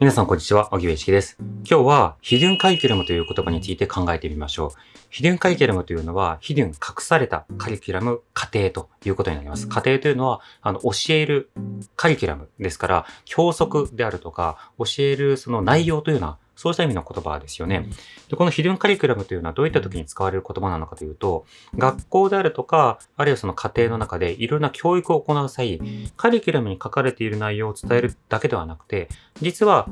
皆さんこんにちは、小木部一樹です。今日は、ヒデュンカリキュラムという言葉について考えてみましょう。ヒデュンカリキュラムというのは、ヒデュン隠されたカリキュラム過程ということになります。家庭というのは、あの、教えるカリキュラムですから、教則であるとか、教えるその内容というのは、そうした意味の言葉ですよね。でこのヒルンカリキュラムというのはどういった時に使われる言葉なのかというと、学校であるとか、あるいはその家庭の中でいろんな教育を行う際、カリキュラムに書かれている内容を伝えるだけではなくて、実は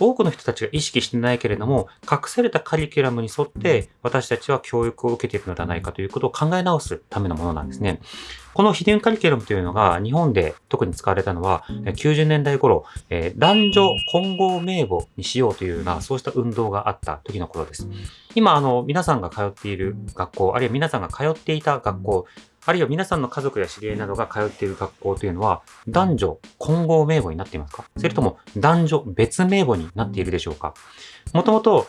多くの人たちが意識してないけれども、隠されたカリキュラムに沿って私たちは教育を受けているのではないかということを考え直すためのものなんですね。この秘伝カリキュラムというのが日本で特に使われたのは90年代頃、えー、男女混合名簿にしようというようなそうした運動があった時のことです。今、あの、皆さんが通っている学校、あるいは皆さんが通っていた学校、あるいは皆さんの家族や知り合いなどが通っている学校というのは、男女混合名簿になっていますか？それとも男女別名簿になっているでしょうか？もともと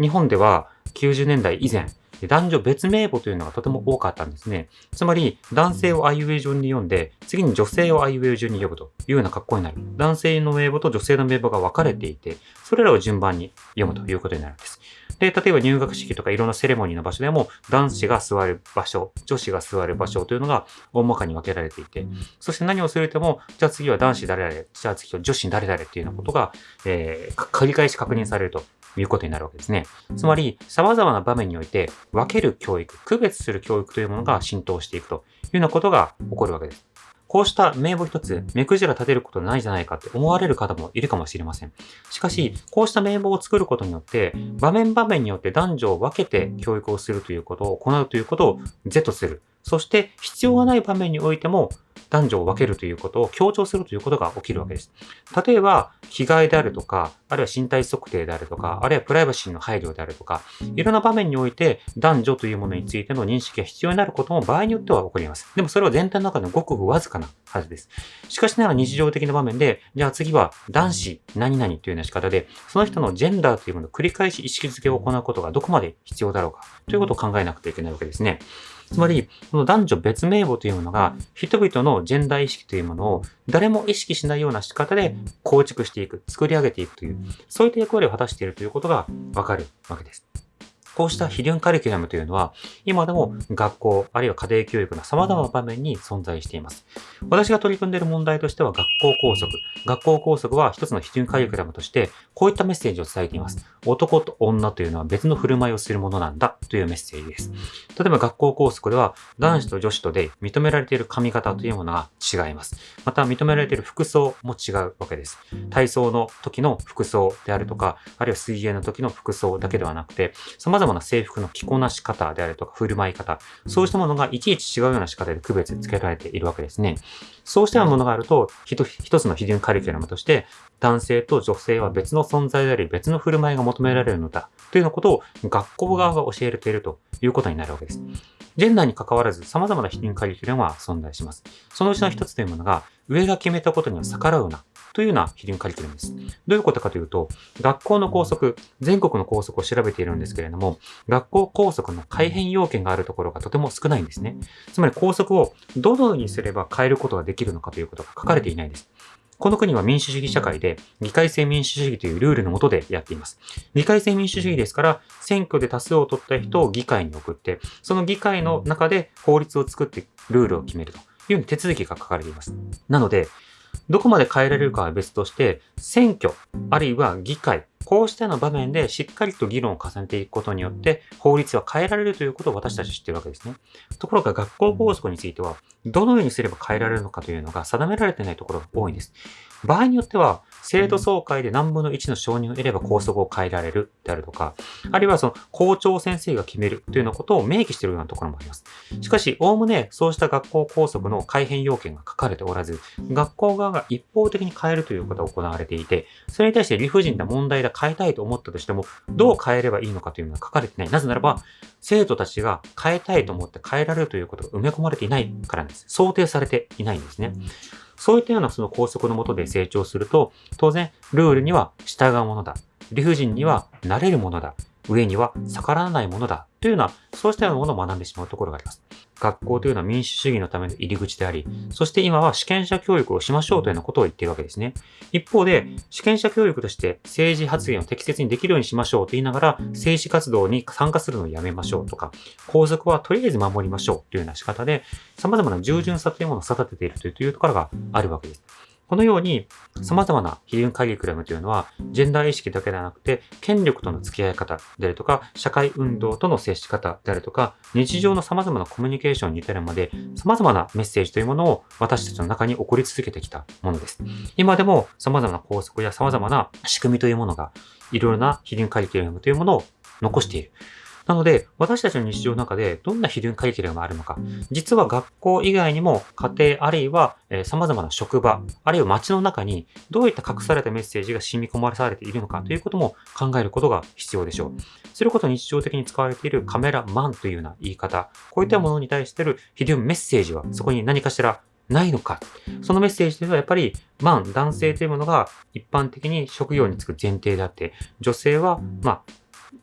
日本では90年代以前、男女別名簿というのがとても多かったんですね。つまり、男性をあいうえ順に読んで、次に女性をあいうえ順に呼ぶというような格好になる。男性の名簿と女性の名簿が分かれていて、それらを順番に読むということになるんです。で、例えば入学式とかいろんなセレモニーの場所でも、男子が座る場所、女子が座る場所というのが大まかに分けられていて、そして何をするとも、じゃあ次は男子誰々、じゃあ次は女子誰々っていうようなことが、えー、繰り返し確認されるということになるわけですね。つまり、様々な場面において分ける教育、区別する教育というものが浸透していくというようなことが起こるわけです。こうした名簿一つ、目くじら立てることないじゃないかって思われる方もいるかもしれません。しかし、こうした名簿を作ることによって、場面場面によって男女を分けて教育をするということを行うということを是とする。そして、必要がない場面においても、男女を分けるということを強調するということが起きるわけです。例えば、着替えであるとか、あるいは身体測定であるとか、あるいはプライバシーの配慮であるとか、いろんな場面において男女というものについての認識が必要になることも場合によっては起こります。でもそれは全体の中でごくごくわずかなはずです。しかしながら日常的な場面で、じゃあ次は男子何々というような仕方で、その人のジェンダーというものを繰り返し意識づけを行うことがどこまで必要だろうかということを考えなくてはいけないわけですね。つまり、この男女別名簿というものが、人々のジェンダー意識というものを誰も意識しないような仕方で構築していく、作り上げていくという、そういった役割を果たしているということがわかるわけです。こうした非ンカリキュラムというのは、今でも学校、あるいは家庭教育の様々な場面に存在しています。私が取り組んでいる問題としては、学校校則。学校校則は一つの非ンカリキュラムとして、こういったメッセージを伝えています。男と女というのは別の振る舞いをするものなんだというメッセージです。例えば学校校則では、男子と女子とで認められている髪型というものが違います。また、認められている服装も違うわけです。体操の時の服装であるとか、あるいは水泳の時の服装だけではなくて、様々々な制服の着こなし方であるとか振る舞い方、そうしたものがいちいち違うような仕方で区別つけられているわけですね。そうしたようなものがあると、一つの非常にカリキュラムとして、男性と女性は別の存在であり、別の振る舞いが求められるのだ、というようなことを学校側が教えているということになるわけです。ジェンダーに関わらず様々な非認カリキュラムは存在します。そのうちの一つというものが、上が決めたことには逆らうなというような非輪カリキュラムです。どういうことかというと、学校の校則、全国の校則を調べているんですけれども、学校校則の改変要件があるところがとても少ないんですね。つまり校則をどのようにすれば変えることができるのかということが書かれていないです。この国は民主主義社会で、議会制民主主義というルールのもとでやっています。議会制民主主義ですから、選挙で多数を取った人を議会に送って、その議会の中で法律を作ってルールを決めるという手続きが書かれています。なので、どこまで変えられるかは別として、選挙、あるいは議会、こうしたような場面でしっかりと議論を重ねていくことによって、法律は変えられるということを私たち知っているわけですね。ところが学校校則については、どのようにすれば変えられるのかというのが定められていないところが多いんです。場合によっては、生徒総会で何分の1の承認を得れば校則を変えられるであるとか、あるいはその校長先生が決めるというようなことを明記しているようなところもあります。しかし、おおむねそうした学校校則の改変要件が書かれておらず、学校側が一方的に変えるということが行われていて、それに対して理不尽な問題だ変えたいと思ったとしても、どう変えればいいのかというのは書かれていない。なぜならば、生徒たちが変えたいと思って変えられるということが埋め込まれていないからです。想定されていないんですね。そういったようなその法則のもとで成長すると、当然、ルールには従うものだ。理不尽にはなれるものだ。上には逆らわないものだというような、そうしたようなものを学んでしまうところがあります。学校というのは民主主義のための入り口であり、そして今は主権者教育をしましょうというようなことを言っているわけですね。一方で、主権者教育として政治発言を適切にできるようにしましょうと言いながら、政治活動に参加するのをやめましょうとか、皇族はとりあえず守りましょうというような仕方で、様々な従順さというものを育てているというところがあるわけです。このように、様々な非輪カリキュラムというのは、ジェンダー意識だけではなくて、権力との付き合い方であるとか、社会運動との接し方であるとか、日常の様々なコミュニケーションに至るまで、様々なメッセージというものを私たちの中に起こり続けてきたものです。今でも様々な法則や様々な仕組みというものが、いろいろな非輪カリキュラムというものを残している。なので、私たちの日常の中でどんなヒルンカリキュラムがあるのか、実は学校以外にも家庭あるいは、様々な職場、あるいは街の中にどういった隠されたメッセージが染み込まされているのかということも考えることが必要でしょう。それこそ日常的に使われているカメラマンというような言い方、こういったものに対してるヒルンメッセージはそこに何かしらないのか。そのメッセージというのはやっぱり、マン、男性というものが一般的に職業に就く前提であって、女性は、まあ、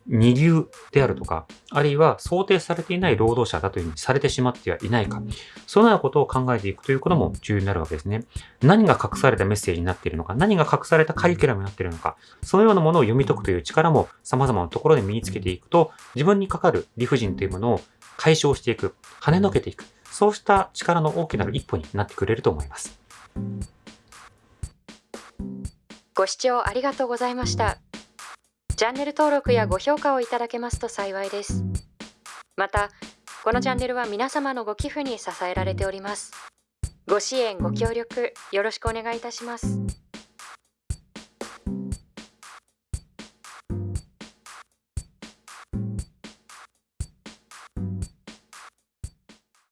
二流であるとか、あるいは想定されていない労働者だというふうにされてしまってはいないか、そのようなことを考えていくということも重要になるわけですね。何が隠されたメッセージになっているのか、何が隠されたカリキュラムになっているのか、そのようなものを読み解くという力も様々なところで身につけていくと、自分にかかる理不尽というものを解消していく、跳ねのけていく、そうした力の大きなる一歩になってくれると思います。ご視聴ありがとうございました。チャンネル登録やご評価をいただけますと幸いです。また、このチャンネルは皆様のご寄付に支えられております。ご支援、ご協力、よろしくお願いいたします。